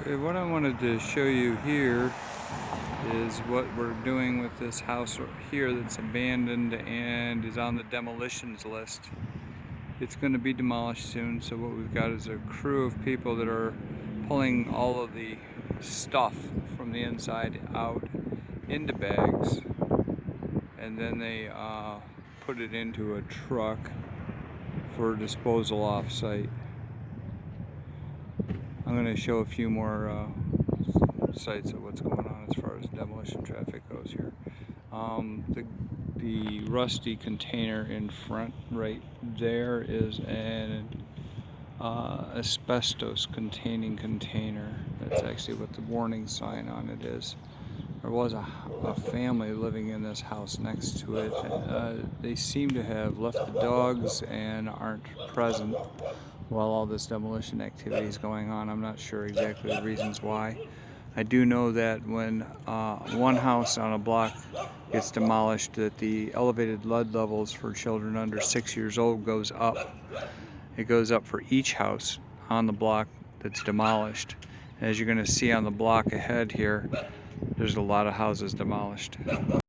Okay, what I wanted to show you here is what we're doing with this house here that's abandoned and is on the demolitions list. It's going to be demolished soon, so what we've got is a crew of people that are pulling all of the stuff from the inside out into bags and then they uh, put it into a truck for disposal off-site. I'm going to show a few more uh, sites of what's going on as far as demolition traffic goes here. Um, the, the rusty container in front right there is an uh, asbestos containing container. That's actually what the warning sign on it is. There was a, a family living in this house next to it. Uh, they seem to have left the dogs and aren't present while all this demolition activity is going on. I'm not sure exactly the reasons why. I do know that when uh, one house on a block gets demolished that the elevated lead levels for children under six years old goes up. It goes up for each house on the block that's demolished. As you're going to see on the block ahead here, there's a lot of houses demolished.